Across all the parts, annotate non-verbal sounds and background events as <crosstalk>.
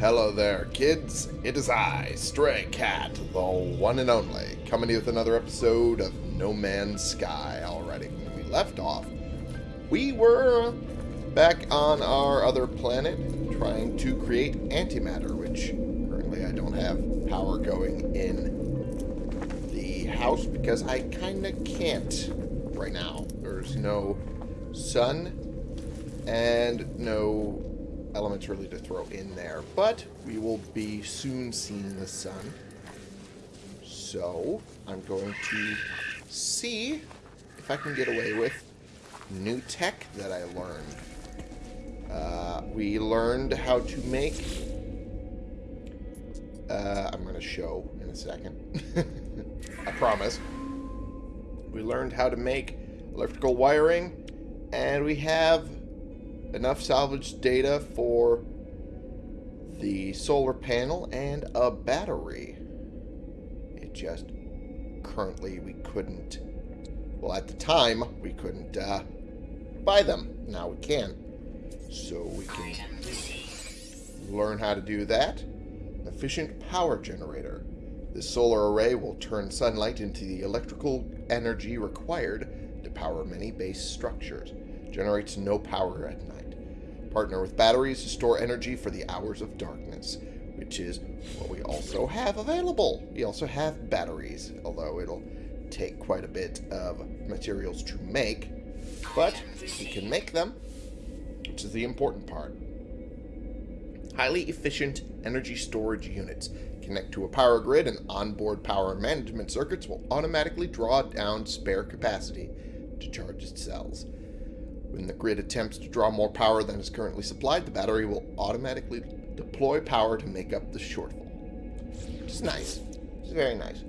Hello there, kids. It is I, Stray Cat, the one and only, coming to you with another episode of No Man's Sky. Alrighty, when we left off, we were back on our other planet trying to create antimatter, which currently I don't have power going in the house because I kind of can't right now. There's no sun and no elements really to throw in there. But we will be soon seeing the sun. So I'm going to see if I can get away with new tech that I learned. Uh, we learned how to make... Uh, I'm going to show in a second. <laughs> I promise. We learned how to make electrical wiring, and we have enough salvage data for the solar panel and a battery. It just currently we couldn't, well at the time we couldn't uh, buy them. Now we can. So we can learn how to do that. Efficient power generator. This solar array will turn sunlight into the electrical energy required to power many base structures. Generates no power at night. Partner with batteries to store energy for the hours of darkness, which is what we also have available. We also have batteries, although it'll take quite a bit of materials to make. But we can make them, which is the important part. Highly efficient energy storage units. Connect to a power grid and onboard power management circuits will automatically draw down spare capacity to charge its cells. When the grid attempts to draw more power than is currently supplied, the battery will automatically deploy power to make up the shortfall. Is nice. It's very nice.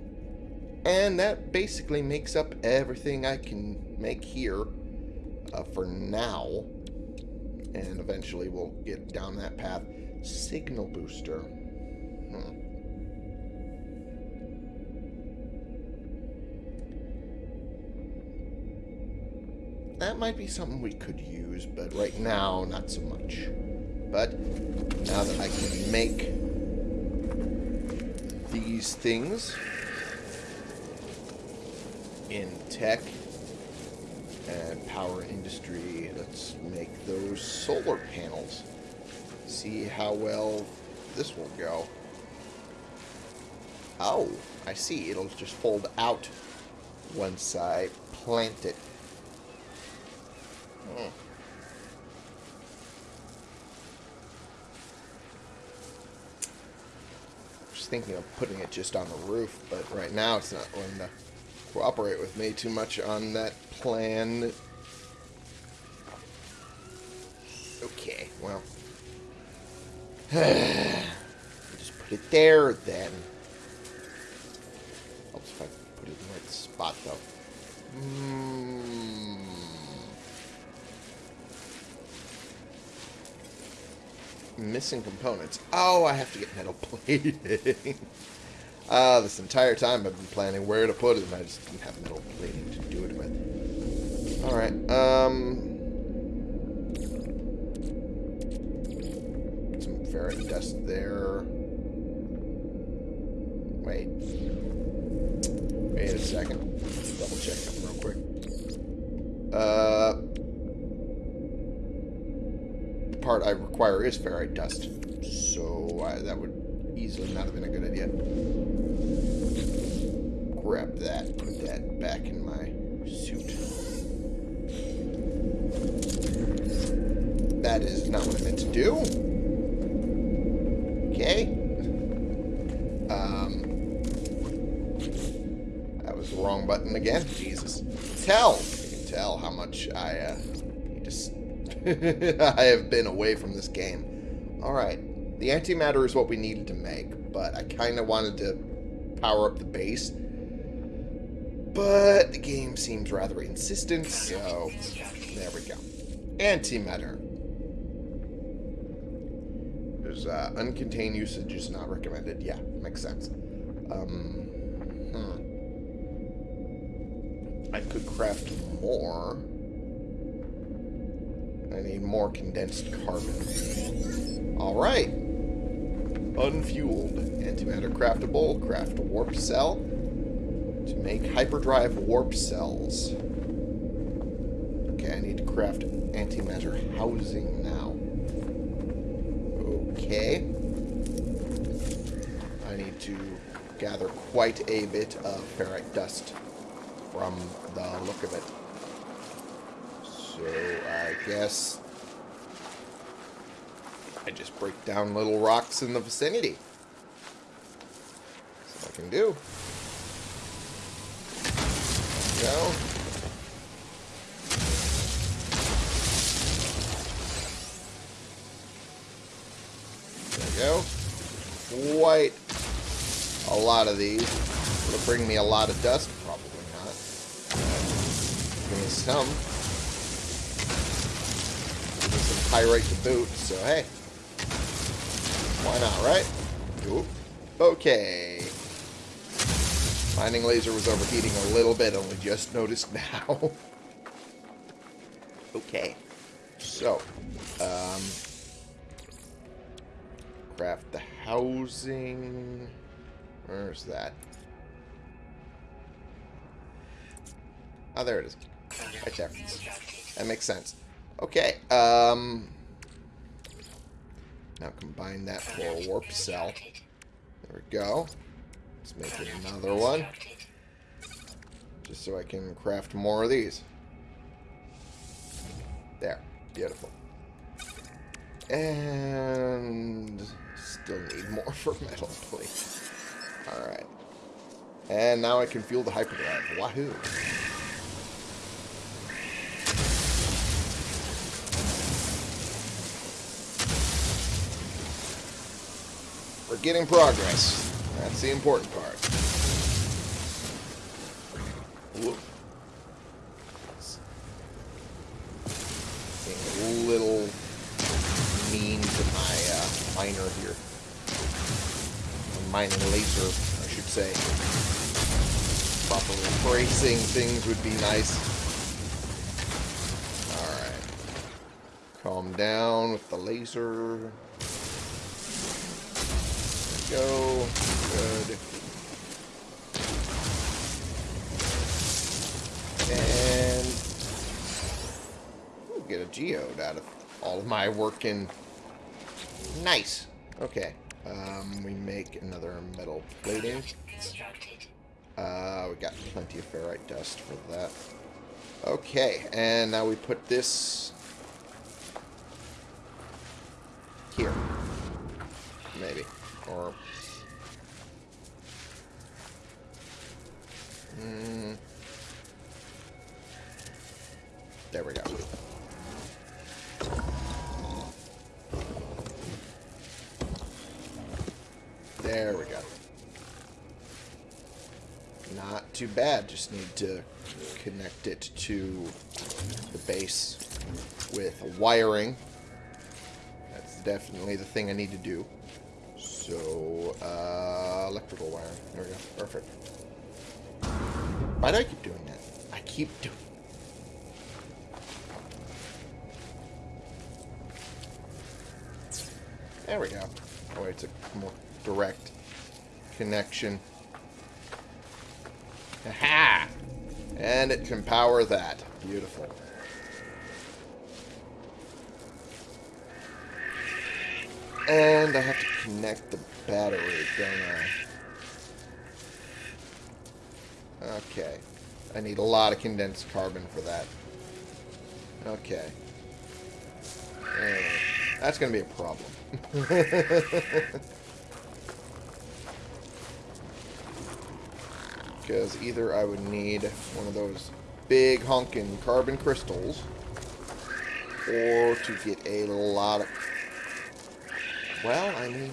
And that basically makes up everything I can make here uh, for now. And eventually we'll get down that path. Signal booster. That might be something we could use, but right now, not so much. But now that I can make these things in tech and power industry, let's make those solar panels. See how well this will go. Oh, I see. It'll just fold out once I plant it Hmm. Just thinking of putting it just on the roof, but right now it's not going to cooperate with me too much on that plan. Okay, well. <sighs> just put it there then. Helps if I put it in the right spot though. Hmm. Missing components. Oh, I have to get metal <laughs> plating. uh, this entire time I've been planning where to put it, and I just didn't have metal plating to do it with. Alright, um... Some ferrite dust there. Wait. Wait a second. Double check real quick. Uh part I require is ferrite dust. So I, that would easily not have been a good idea. Grab that, put that back in my suit. That is not what I meant to do. Okay. Um, that was the wrong button again. Jesus. Tell. You can tell how much I uh, <laughs> I have been away from this game. Alright. The antimatter is what we needed to make, but I kind of wanted to power up the base. But the game seems rather insistent, so there we go. Antimatter. There's uh, uncontained usage is not recommended. Yeah, makes sense. Um, hmm. I could craft more. I need more condensed carbon. Alright. unfueled. Antimatter craftable. Craft a warp cell. To make hyperdrive warp cells. Okay, I need to craft antimatter housing now. Okay. I need to gather quite a bit of ferrite dust from the look of it. So I guess I just break down little rocks in the vicinity. That's what I can do. There we go. Go. Quite a lot of these. Will bring me a lot of dust? Probably not. Give me some. Give me some pyrite to boot, so hey. Why not, right? Oop. Okay. Mining laser was overheating a little bit, only just noticed <laughs> now. okay. So, um, craft the housing. Where's that? Oh, there it is. Right there. That makes sense. Okay, um... Now combine that for a warp cell. There we go. Let's make another one. Just so I can craft more of these. There. Beautiful. And... Still need more <laughs> for metal, please. Alright. And now I can fuel the hyperdrive. Wahoo! Getting progress. That's the important part. Being a little mean to my uh, miner here. Mining laser, I should say. Properly phrasing things would be nice. Alright. Calm down with the laser go. Good. And get a geode out of all of my work in. Nice. Okay. Um, we make another metal plating. Uh, we got plenty of ferrite dust for that. Okay, and now we put this here. Maybe. Or... Mm, there we go. There we go. Not too bad. Just need to connect it to the base with wiring. That's definitely the thing I need to do. So, uh, electrical wiring. There we go. Perfect. Why do I keep doing that? I keep doing There we go. Oh, wait, it's a more direct connection. And it can power that. Beautiful. And I have to connect the battery, don't I? Okay. I need a lot of condensed carbon for that. Okay. Anyway, that's going to be a problem. <laughs> Because either I would need one of those big honking carbon crystals, or to get a lot of well, I mean,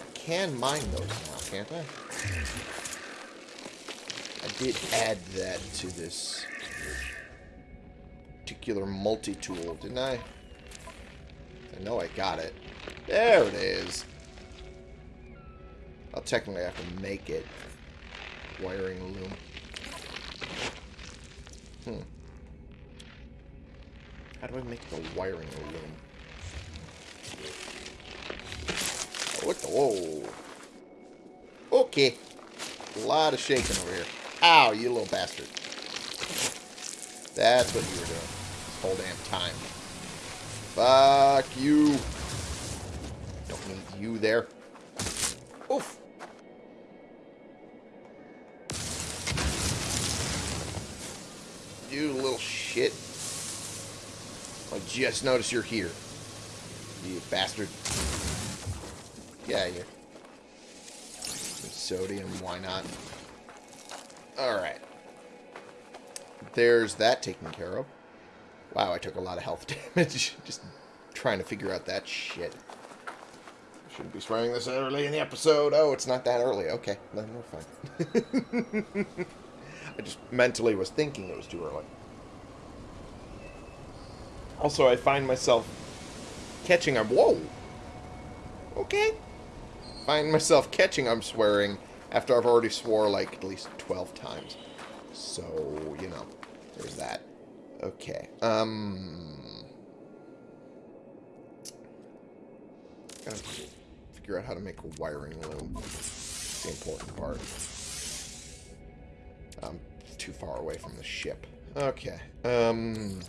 I can mine those now, can't I? I did add that to this particular multi-tool, didn't I? I know I got it. There it is. I'll technically have to make it. Wiring loom. Hmm. How do I make the wiring loom? What the... Whoa. Okay. A lot of shaking over here. Ow, you little bastard. That's what you were doing. This whole damn time. Fuck you. Don't need you there. Oof. Shit. I just noticed you're here. You bastard. Yeah, you. Sodium, why not? Alright. There's that taken care of. Wow, I took a lot of health <laughs> damage just trying to figure out that shit. Shouldn't be swearing this early in the episode. Oh, it's not that early. Okay, then we're fine. <laughs> I just mentally was thinking it was too early. Also, I find myself catching I'm whoa. Okay. Find myself catching I'm swearing after I've already swore like at least 12 times. So, you know, there's that. Okay. Um gotta figure out how to make a wiring loom. The important part. I'm too far away from the ship. Okay. Um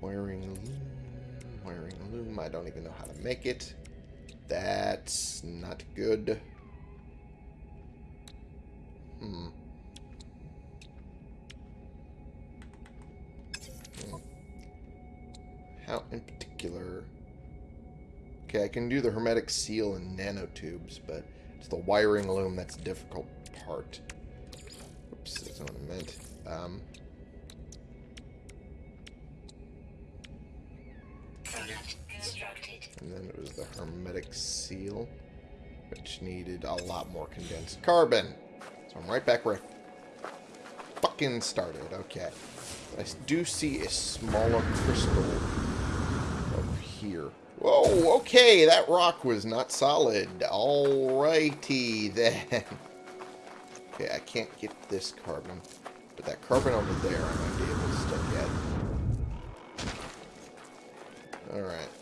Wiring loom, wiring loom. I don't even know how to make it. That's not good. Hmm. hmm. How in particular... Okay, I can do the hermetic seal and nanotubes, but it's the wiring loom that's the difficult part. Oops, that's not what I meant. Um, And then it was the hermetic seal, which needed a lot more condensed carbon. So I'm right back where I fucking started. Okay. I do see a smaller crystal over here. Whoa, okay, that rock was not solid. Alrighty then. <laughs> Okay, I can't get this carbon. But that carbon over there I might be able to still get. Alright.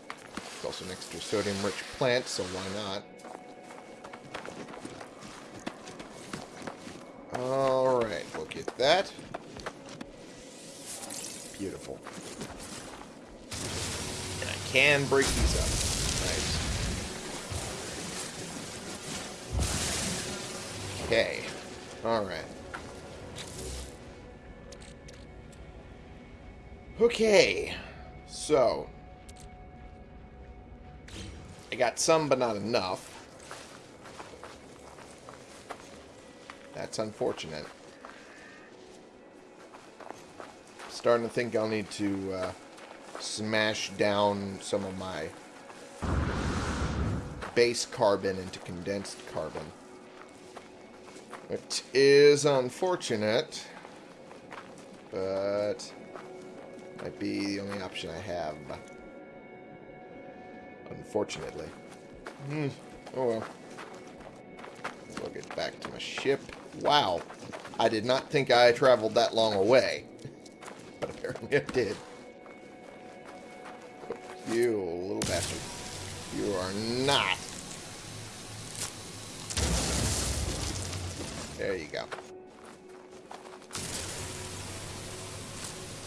Also an extra sodium-rich plant, so why not? Alright, we'll get that. Beautiful. And I can break these up. Nice. Okay. Alright. Okay. So, I got some, but not enough. That's unfortunate. Starting to think I'll need to uh, smash down some of my base carbon into condensed carbon. Which is unfortunate, but might be the only option I have. Unfortunately. Hmm. Oh well. We'll get back to my ship. Wow. I did not think I traveled that long away. <laughs> but apparently I did. You little bastard. You are not. There you go.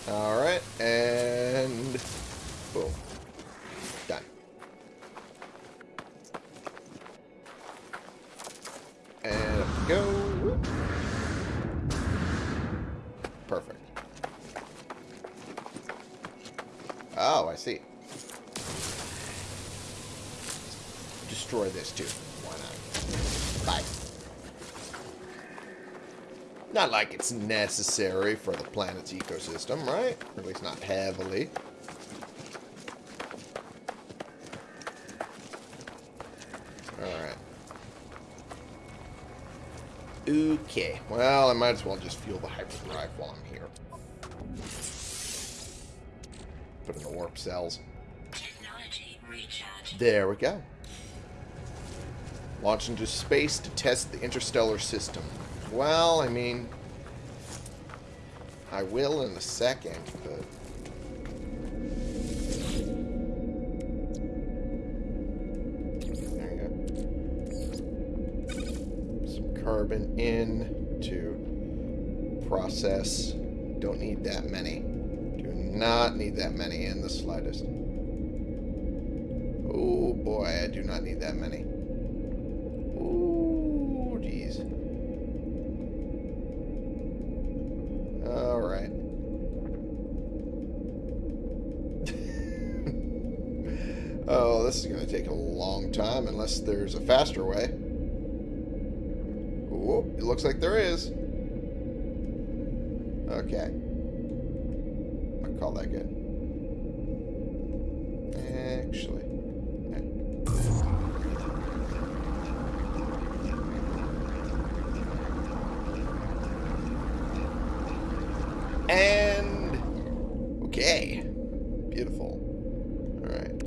Alright, and boom. Done. And up we go. Perfect. Oh, I see. Destroy this too. Why not? Bye. Not like it's necessary for the planet's ecosystem, right? Or at least not heavily. Alright. Okay. Well, I might as well just fuel the hyperdrive while I'm here. Put in the warp cells. There we go. Launch into space to test the interstellar system. Well, I mean... I will in a second, but... There you go. Some carbon in to process. Don't need that many. Do not need that many in the slightest. Oh boy, I do not need that many. This is going to take a long time unless there's a faster way. Ooh, it looks like there is. Okay. I call that good. Actually. And okay. Beautiful. Alright.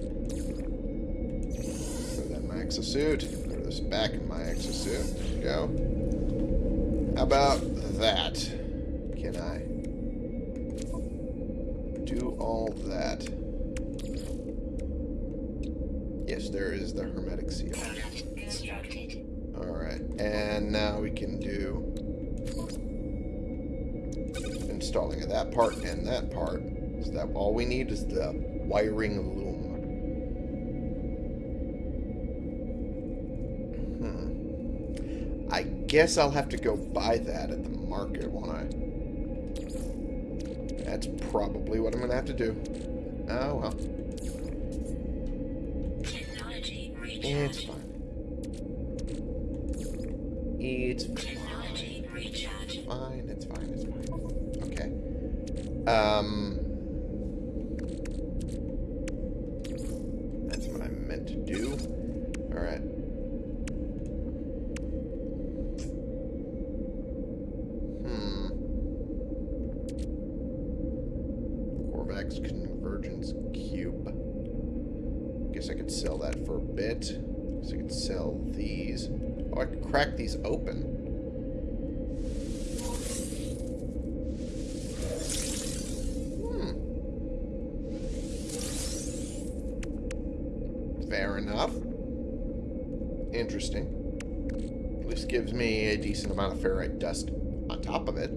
Put that in my exosuit. Put this back in my exosuit. There we go. How about that? Can I do all that? Yes, there is the hermetic seal. Alright, and now we can do installing of that part and that part. Is that all we need is the wiring loom. Hmm. I guess I'll have to go buy that at the market, won't I? That's probably what I'm going to have to do. Oh, well. It's fine. It's fine. Fine, it's fine, it's fine. Okay. Um... That's what I meant to do. Alright. Hmm. Korvax Convergence Cube. Guess I could sell that for a bit. Guess I could sell these. Oh, I could crack these open. Hmm. Fair enough. Interesting. At least gives me a decent amount of ferrite dust on top of it.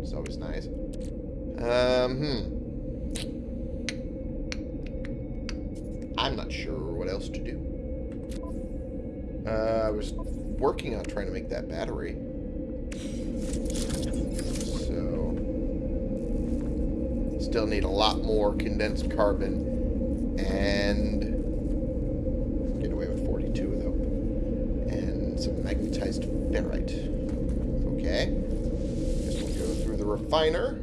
It's always nice. Um, hmm. I'm not sure what else to do. Uh, I was working on trying to make that battery. So, still need a lot more condensed carbon and get away with 42 though. And some magnetized ferrite. Okay. This will go through the refiner.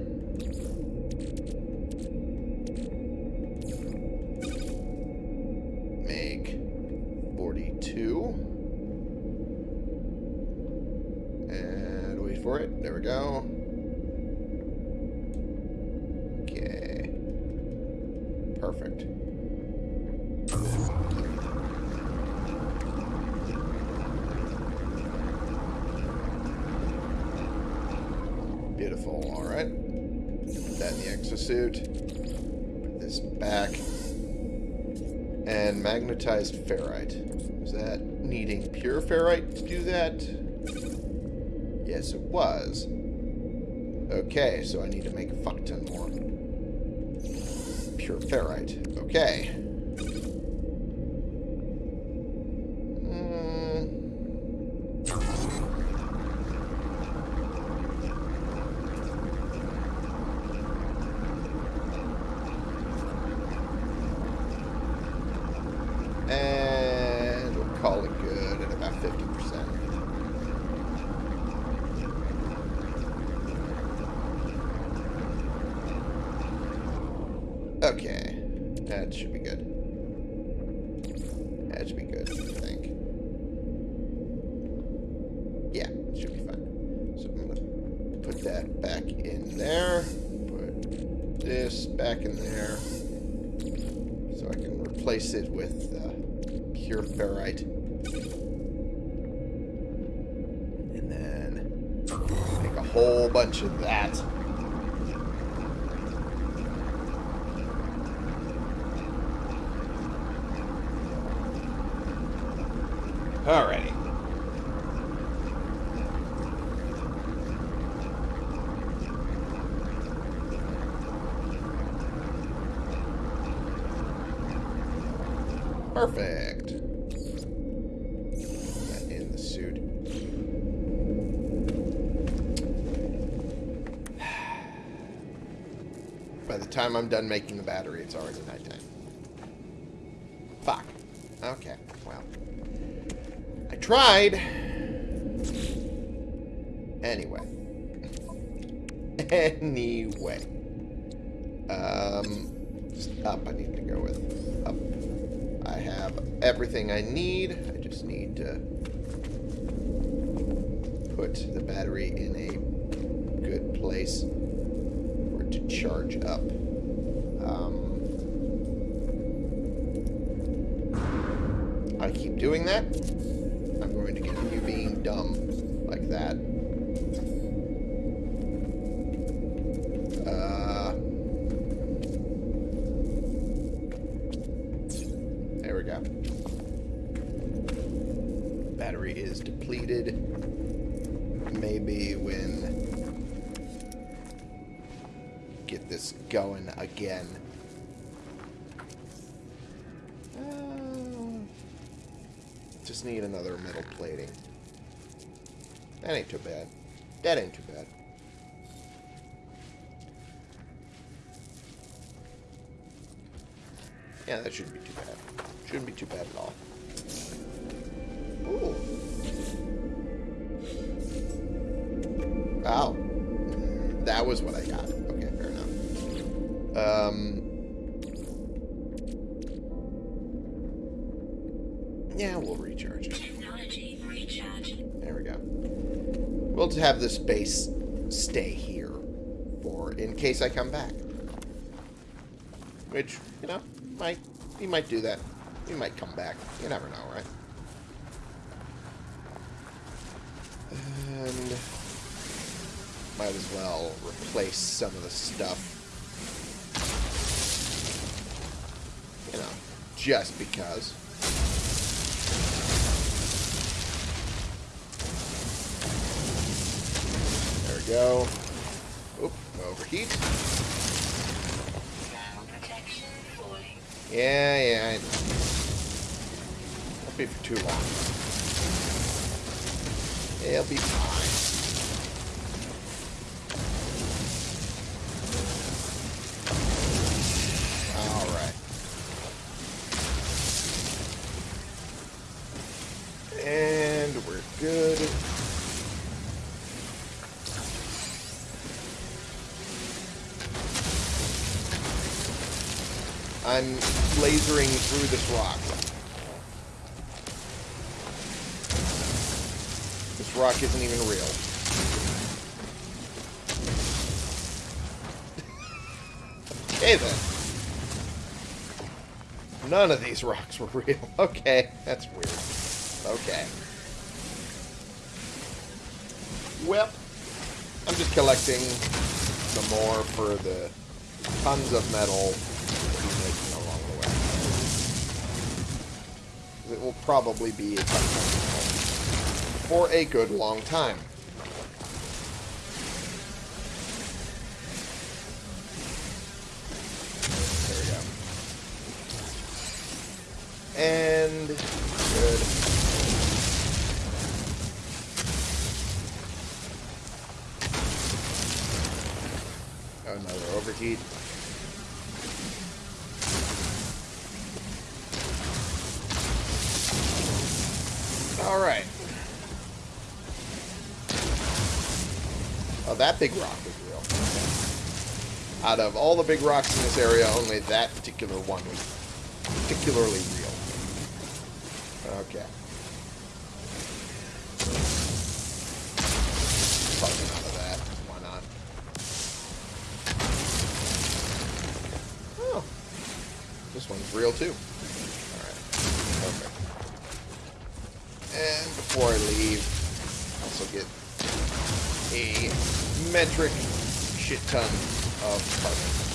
Ferrite to do that? Yes, it was. Okay, so I need to make a fuck ton more. Pure ferrite. Okay. Mm. And we'll call it good at about 50%. Okay. That should be good. That should be good, I think. Yeah, it should be fine. So I'm to put that back in there. Put this back in there. So I can replace it with uh, pure ferrite. And then make a whole bunch of that. Alrighty. Perfect. That in the suit. By the time I'm done making the battery, it's already nighttime. Fuck. Okay, well. I tried. Anyway. <laughs> anyway. Um, up I need to go with. Up. I have everything I need. I just need to put the battery in a good place for it to charge up. Um, I keep doing that. I'm going to continue being dumb like that. Uh, there we go. Battery is depleted. Maybe when get this going again. Uh, just need another metal plating. That ain't too bad. That ain't too bad. Yeah, that shouldn't be too bad. Shouldn't be too bad at all. Have this base stay here for in case I come back. Which, you know, might he might do that. He might come back. You never know, right? And might as well replace some of the stuff. You know, just because. Go. Oop, overheat. Yeah, yeah, I know. Won't be for too long. It'll be fine. Through this rock. This rock isn't even real. <laughs> okay then. None of these <laughs> rocks were real. <laughs> Okay, that's weird. Okay. Well, I'm just collecting some more for the tons of metal It will probably be a for a good long time. All right. Oh, that big rock is real. Out of all the big rocks in this area, only that particular one was particularly real. Okay. Probably none of that. Why not? Oh. This one's real too. Alright. Perfect. And before I leave, I also get a metric shit ton of carbon.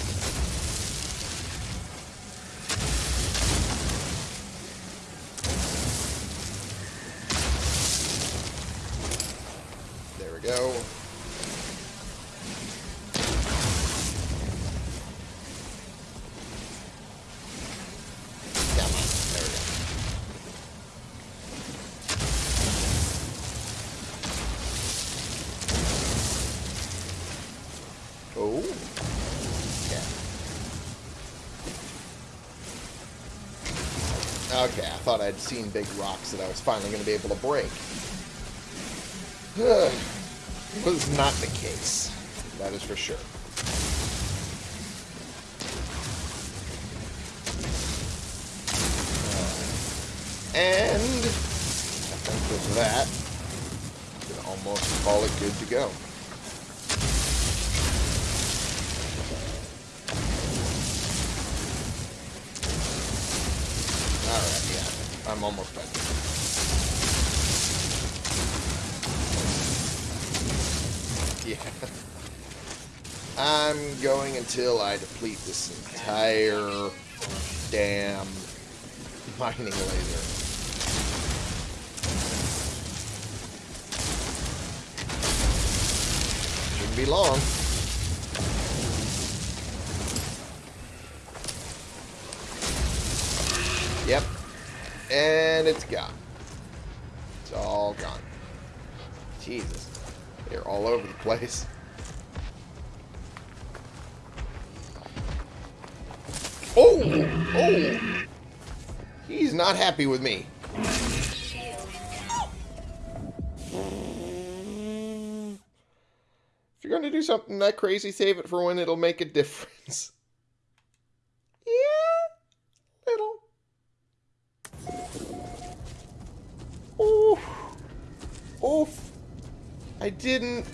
Thought I'd seen big rocks that I was finally going to be able to break. <sighs> was not the case. That is for sure. Uh, and I think with that, we can almost call it good to go. I'm almost done. <laughs> Yeah. I'm going until I deplete this entire damn mining laser. Shouldn't be long. Yep. And it's gone. It's all gone. Jesus. They're all over the place. Oh! Oh! He's not happy with me. If you're going to do something that crazy, save it for when it'll make a difference. Yeah, little. Oof. Oof. I didn't...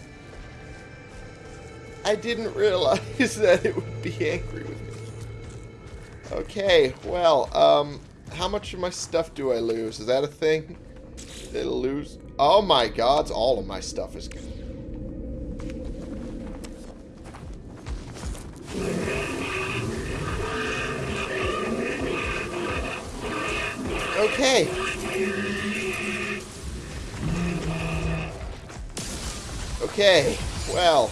I didn't realize <laughs> that it would be angry with me. Okay, well, um, how much of my stuff do I lose? Is that a thing? It'll lose... Oh my god, all of my stuff is gone. Okay. Okay, well,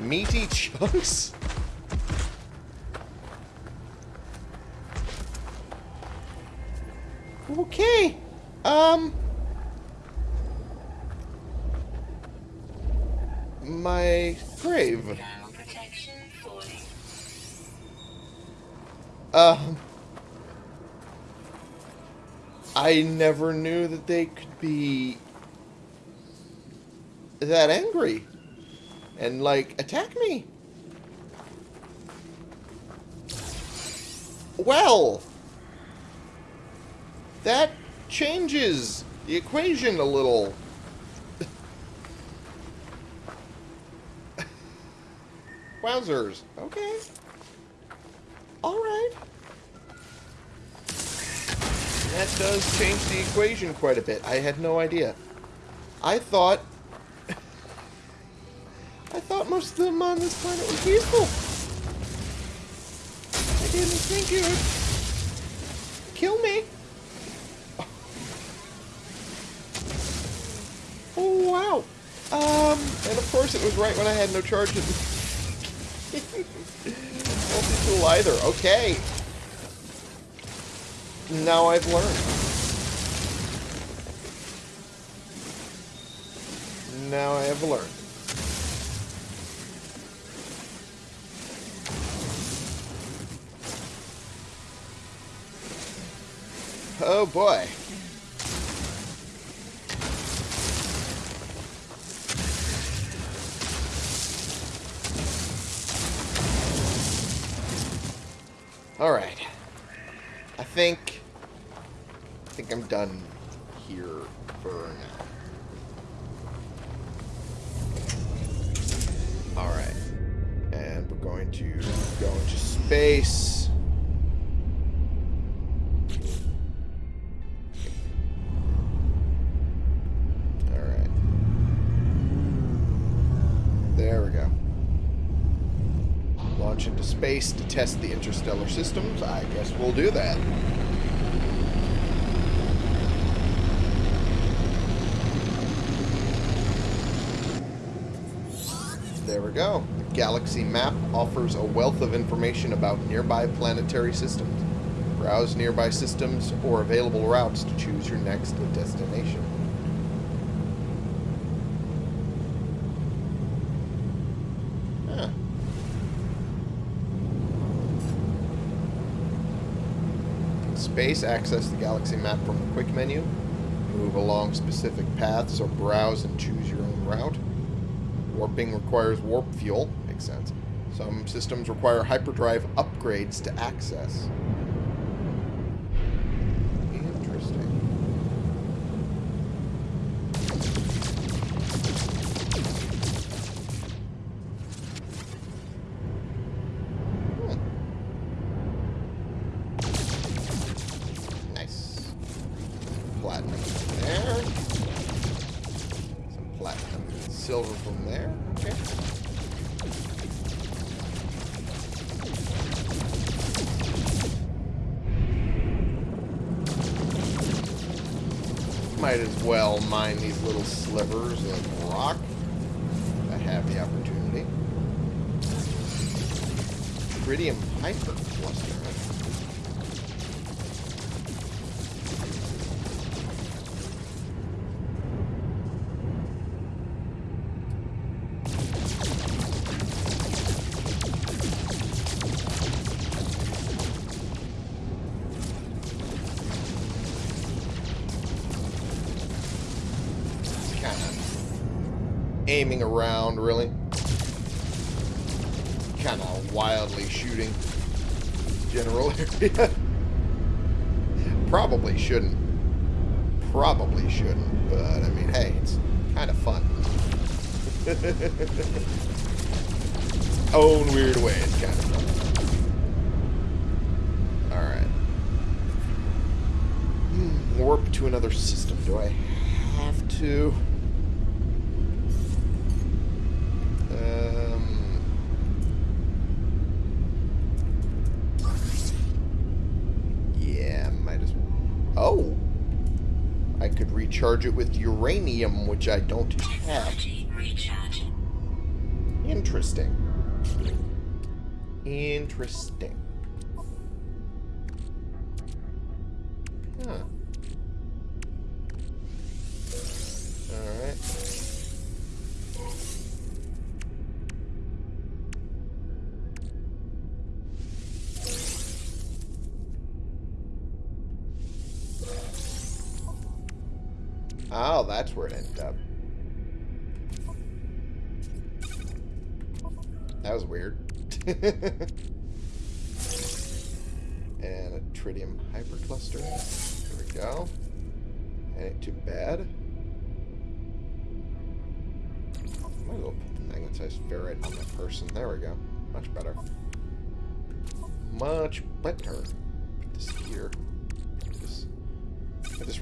meaty <laughs> chunks? Okay, um... My grave. Now protection 40. Um... I never knew that they could be that angry and like attack me. Well, that changes the equation a little. <laughs> Wowzers. Okay. All right. That does change the equation quite a bit. I had no idea. I thought... I thought most of them on this planet were peaceful. I didn't think it would kill me. Oh, wow. Um, and of course it was right when I had no charges. <laughs> Multi-tool either. Okay. Now I've learned. Now I have learned. Oh boy. Interstellar systems. I guess we'll do that. There we go. The galaxy map offers a wealth of information about nearby planetary systems. Browse nearby systems or available routes to choose your next destination. Huh. Access the galaxy map from the quick menu, move along specific paths, or browse and choose your own route. Warping requires warp fuel. Makes sense. Some systems require hyperdrive upgrades to access. Might as well mine these little slivers of <laughs> Probably shouldn't. Probably shouldn't, but I mean, hey, it's kind of fun. <laughs> Own weird way, it's kind of fun. Alright. Hmm, Warp to another system. Do I have to? Um, yeah, might as well. Oh! I could recharge it with uranium, which I don't have. Interesting. Interesting.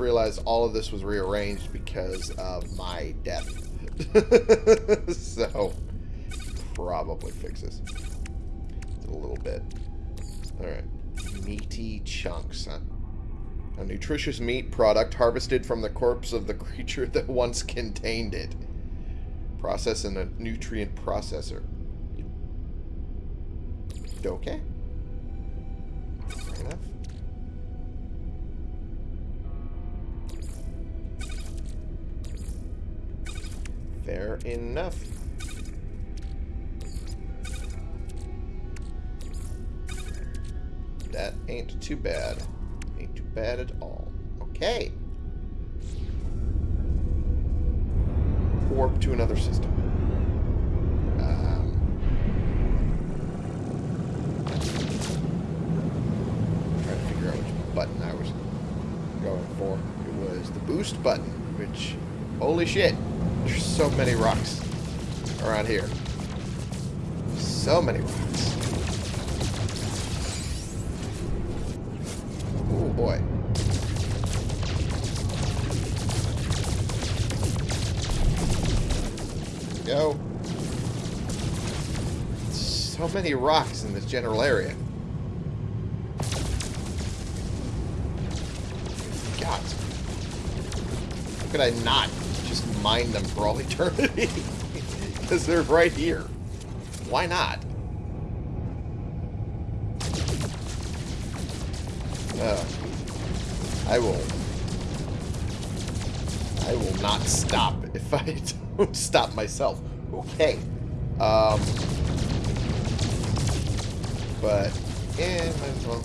Realized all of this was rearranged because of my death. <laughs> so, probably fixes. A little bit. Alright. Meaty chunks, huh? A nutritious meat product harvested from the corpse of the <laughs> creature that once contained it. Process in a nutrient processor. Okay. Enough. That ain't too bad. Ain't too bad at all. Okay. Warp to another system. Um, trying to figure out which button I was going for. It was the boost button, which, holy shit, so many rocks around here. So many rocks. Oh boy. Go. So many rocks in this general area. God. How could I not mine them for all <laughs> eternity? Because they're right here. Why not? Uh, I will. I will not stop if I <laughs> don't stop myself. Okay. Um. But yeah, might as well.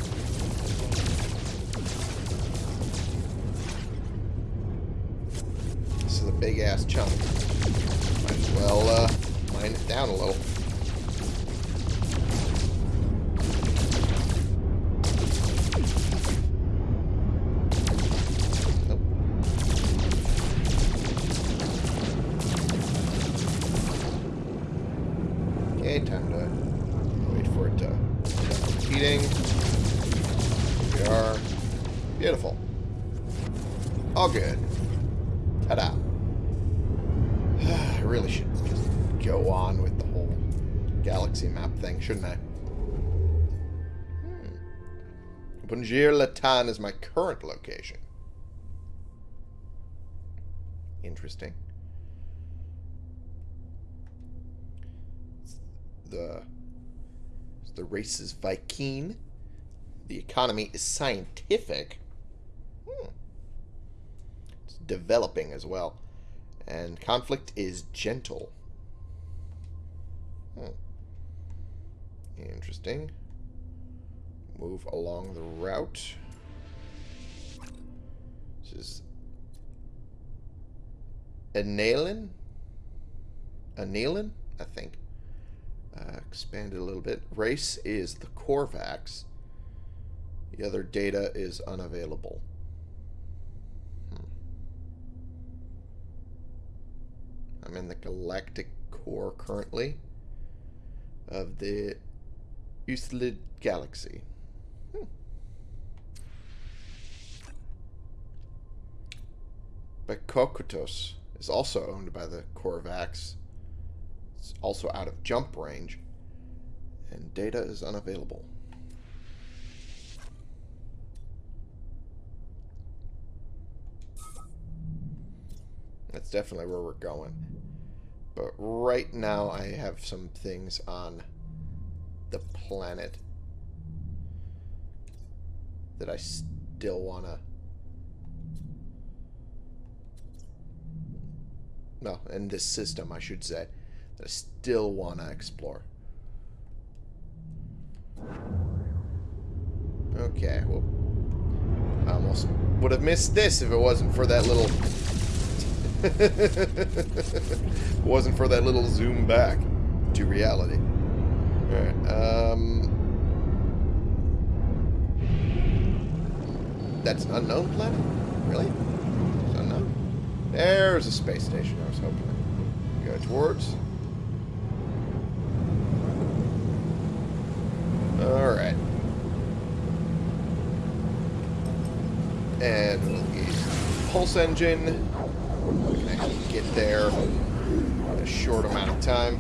This big ass chunk. Might as well uh, mine it down a little. Latan is my current location. Interesting. The the race is Vy'keen. The economy is scientific. Hmm. It's developing as well. And conflict is gentle. Hmm. Interesting. Move along the route. Is Anilin? Anilin, I think. Uh, expand it a little bit. Race is the Korvax. The other data is unavailable. Hmm. I'm in the galactic core currently of the Euclid Galaxy. Hmm. Bekokutos is also owned by the Korvax. It's also out of jump range, and data is unavailable. That's definitely where we're going. But right now I have some things on the planet that I still want to... No, in this system, I should say, that I still want to explore. Okay, well, I almost would have missed this if it wasn't for that little <laughs> it wasn't for that little zoom back to reality. Alright, um... That's an unknown planet? Really? There's a space station I was hoping to go towards. Alright. And we'll pulse engine. We can actually get there in a short amount of time.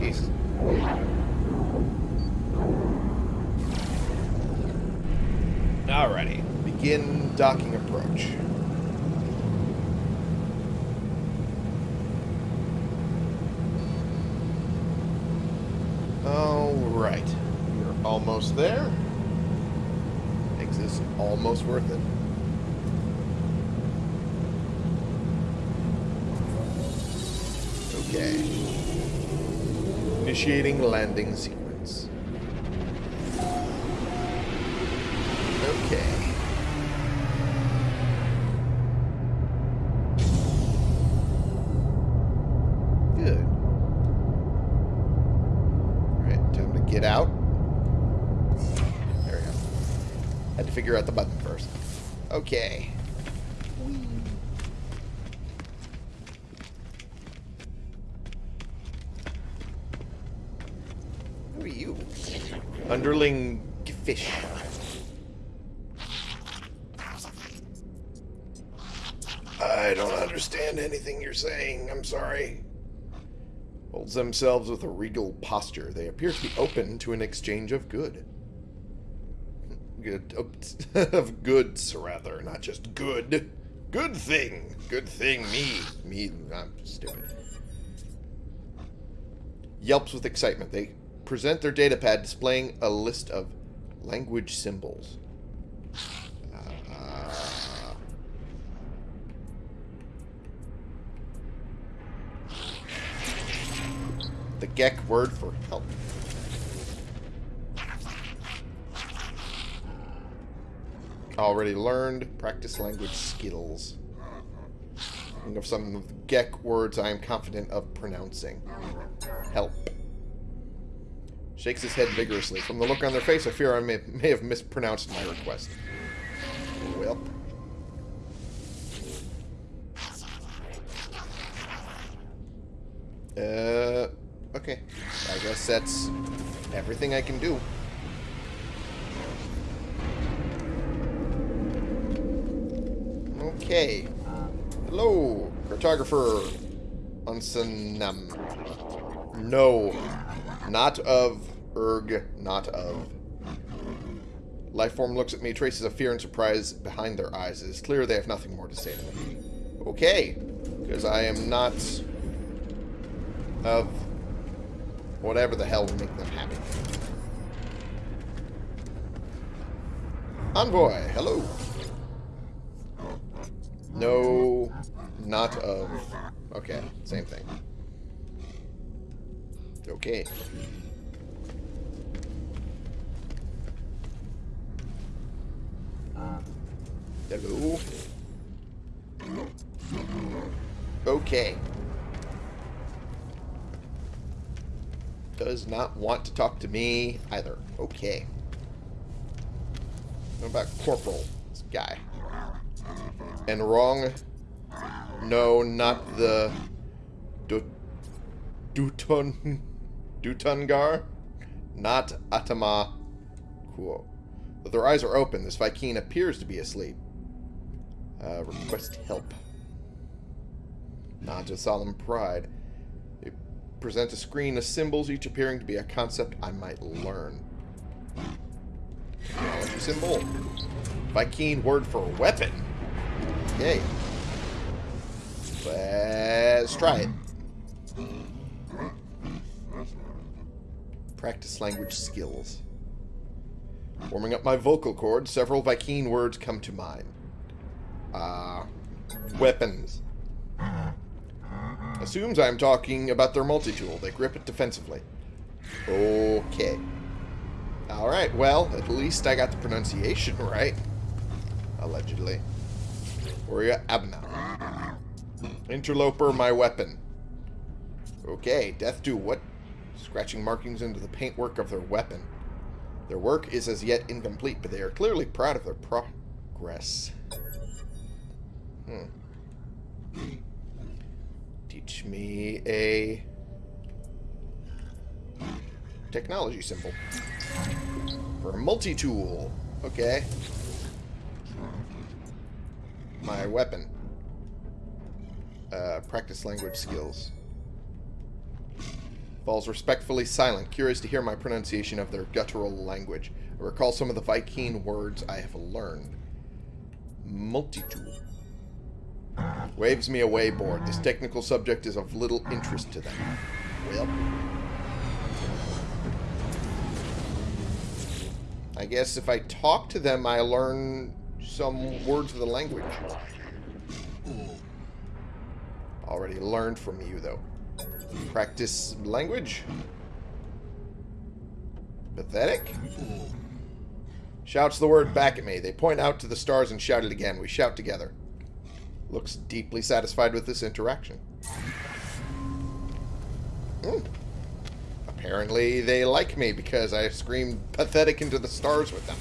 Jeez. Alrighty. Begin docking approach. Alright. We're almost there. Makes this almost worth it. Okay. Initiating landing sequence. Okay. Good. Alright, time to get out. There we go. Had to figure out the button first. Okay. Who are you? Underling fish. I don't understand anything you're saying. I'm sorry. Holds themselves with a regal posture. They appear to be open to an exchange of good. Good. <laughs> Of goods, rather. Not just good. Good thing. Good thing. Me. Me. I'm stupid. Yelps with excitement. They present their datapad displaying a list of language symbols. Uh, the Gek word for help. Already learned. Practice language skills. Think of some of the Gek words I am confident of pronouncing. Help. Shakes his head vigorously. From the look on their face, I fear I may, may have mispronounced my request. Well. Uh, okay. I guess that's everything I can do. Okay. Hello, cartographer Unsanam. No, not of Erg, not of. Lifeform looks at me, traces of fear and surprise behind their eyes. It is clear they have nothing more to say to me. Okay, because I am not of whatever the hell will make them happy. Envoy, hello. No, not of. Okay, same thing. Okay. Hello. Okay. Does not want to talk to me either. Okay. What about Corporal? This guy. And wrong. No, not the Du- Duton Dutungar. Not Atama Kuo. But their eyes are open. This Vy'keen appears to be asleep. Uh, request help. Nods with solemn pride. They present a screen of symbols, each appearing to be a concept I might learn. Symbol. Vy'keen word for weapon. Okay. Let's try it. Practice language skills. Warming up my vocal cords, several Vy'keen words come to mind. Uh, weapons. Assumes I'm talking about their multi-tool. They grip it defensively. Okay. Alright, well, at least I got the pronunciation right. Allegedly. Warrior Abna. Interloper, my weapon. Okay, Death do what? Scratching markings into the paintwork of their weapon. Their work is as yet incomplete, but they are clearly proud of their progress. Hmm. Teach me a technology symbol. For a multi-tool. Okay. My weapon. Uh, practice language skills. Falls respectfully silent, curious to hear my pronunciation of their guttural language. I recall some of the Vy'keen words I have learned. Multi-tool. Waves me away, board. This technical subject is of little interest to them. Well. I guess if I talk to them, I learn some words of the language. Already learned from you, though. Practice language? Pathetic? Shouts the word back at me. They point out to the stars and shout it again. We shout together. Looks deeply satisfied with this interaction. Hmm. Apparently they like me because I screamed pathetic into the stars with them.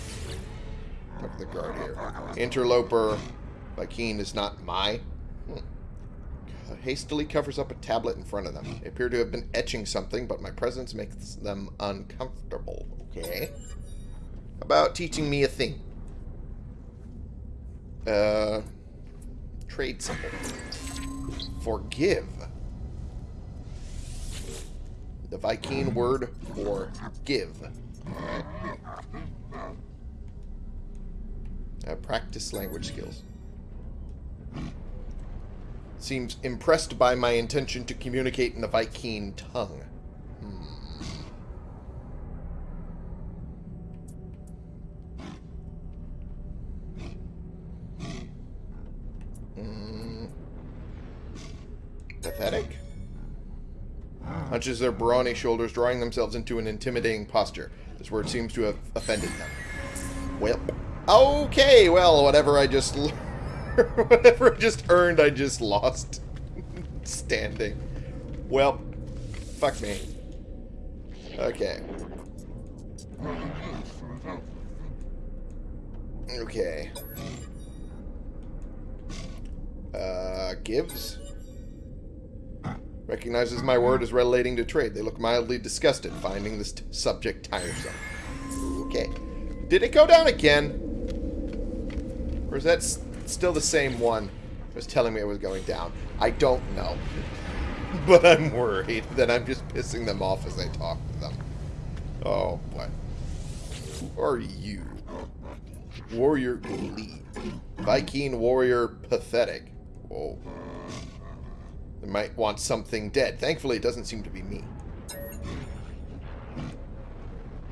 Look the guard here. Interloper Vy'keen is not my. Hmm. Hastily covers up a tablet in front of them. They appear to have been etching something, but my presence makes them uncomfortable. Okay. About teaching me a thing? Uh, trade symbol. Forgive. The Vy'keen word for give. Uh, practice language skills. Seems impressed by my intention to communicate in the Vy'keen tongue. Hmm. Pathetic? Hunches their brawny shoulders, drawing themselves into an intimidating posture. This word seems to have offended them. Well, okay, well, whatever I just <laughs> Whatever I just earned, I just lost. <laughs> Standing. Well, fuck me. Okay. Okay. Uh, gives? Recognizes my word as relating to trade. They look mildly disgusted, finding this subject tiresome. Okay. Did it go down again? Or is that still the same one that was telling me it was going down? I don't know. <laughs> but I'm worried that I'm just pissing them off as I talk to them. Oh, boy. Who are you? Warrior Glee. Vy'keen Warrior Pathetic. Whoa. They might want something dead. Thankfully, it doesn't seem to be me.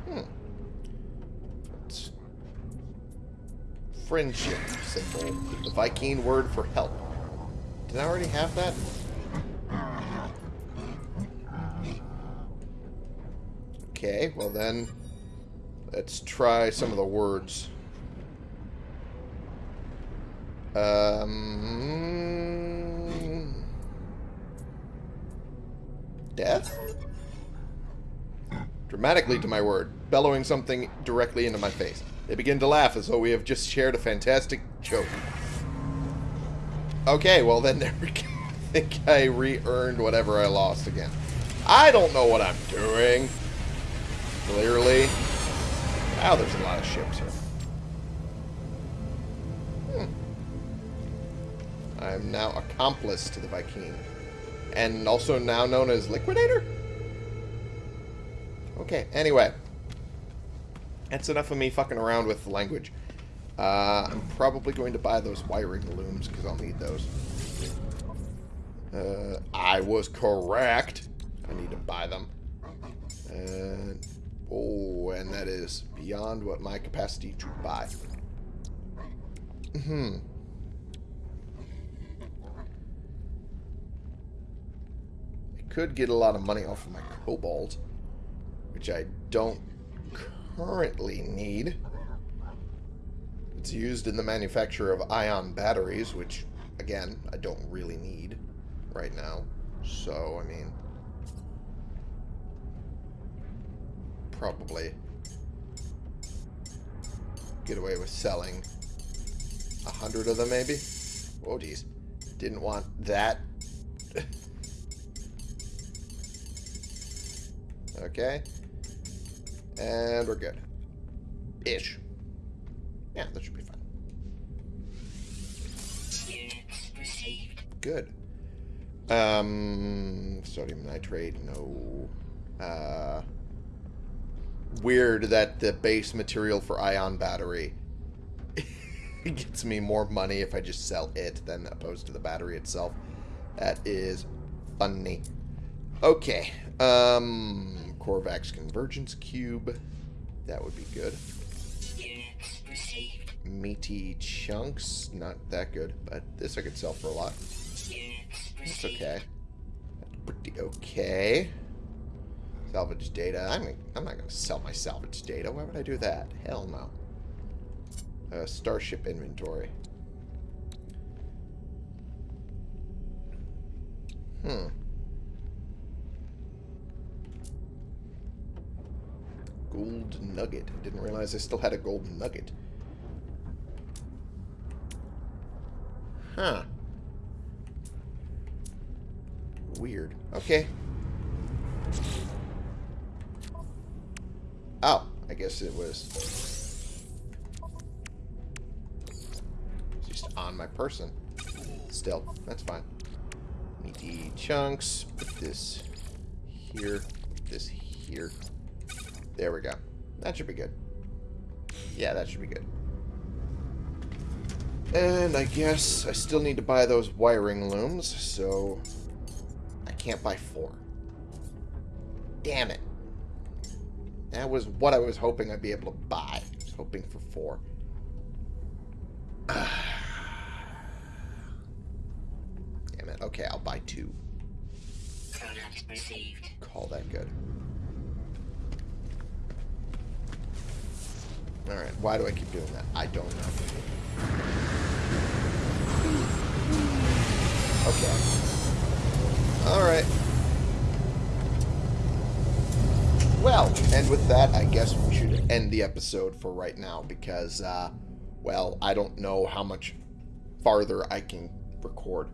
Hmm. It's friendship symbol. The Vy'keen word for help. Did I already have that? Okay, well then, let's try some of the words. Um, death? Dramatically to my word, bellowing something directly into my face. They begin to laugh as though we have just shared a fantastic joke. Okay, well then there we go. <laughs> I think I re-earned whatever I lost again. I don't know what I'm doing. Clearly. Wow, there's a lot of ships here. I'm now accomplice to the Vy'keen. And also now known as Liquidator? Okay, anyway. That's enough of me fucking around with the language. Uh, I'm probably going to buy those wiring looms, because I'll need those. Uh, I was correct. I need to buy them. And, oh, and that is beyond what my capacity to buy. Hmm. Could get a lot of money off of my cobalt, which I don't currently need. It's used in the manufacture of ion batteries, which, again, I don't really need right now. So, I mean, probably get away with selling a hundred of them, maybe. Oh, geez. Didn't want that. <laughs> okay. And we're good. Ish. Yeah, that should be fine. Good. Um, sodium nitrate, no. Uh, weird that the base material for ion battery <laughs> gets me more money if I just sell it than opposed to the battery itself. That is funny. Okay. Um, Korvax Convergence Cube. That would be good. Meaty Chunks. Not that good, but this I could sell for a lot. That's okay. Pretty okay. Salvage data. I'm, I'm not going to sell my salvage data. Why would I do that? Hell no. Uh, starship inventory. Hmm. Gold nugget. I Didn't realize I still had a gold nugget. Huh. Weird. Okay. Oh, I guess it was just on my person. Still, that's fine. Meaty chunks. Put this here. Put this here. There we go. That should be good. Yeah, that should be good. And I guess I still need to buy those wiring looms, so I can't buy four. Damn it. That was what I was hoping I'd be able to buy. I was hoping for four. <sighs> Damn it. Okay, I'll buy two. Product received. Call that good. Alright, why do I keep doing that? I don't know. Okay. Alright. Well, and with that, I guess we should end the episode for right now because, uh, well, I don't know how much farther I can record.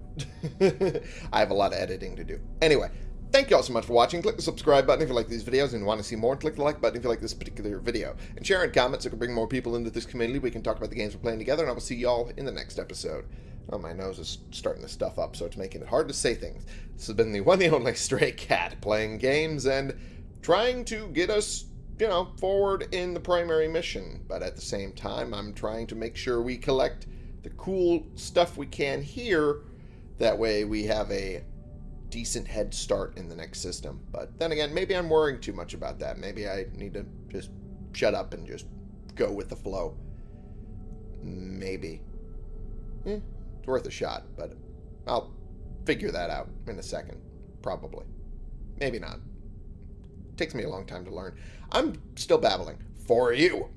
<laughs> I have a lot of editing to do. Anyway, thank you all so much for watching. Click the subscribe button if you like these videos and want to see more. Click the like button if you like this particular video. And share and comment so we can bring more people into this community. We can talk about the games we're playing together, and I will see you all in the next episode. Oh, my nose is starting to stuff up, so it's making it hard to say things. This has been the <laughs> one and only Stray Cat, playing games and trying to get us, you know, forward in the primary mission. But at the same time, I'm trying to make sure we collect the cool stuff we can here. That way we have a decent head start in the next system. But then again, maybe I'm worrying too much about that. Maybe I need to just shut up and just go with the flow. Maybe. Eh, it's worth a shot, but I'll figure that out in a second. Probably. Maybe not. Takes me a long time to learn. I'm still babbling. For you.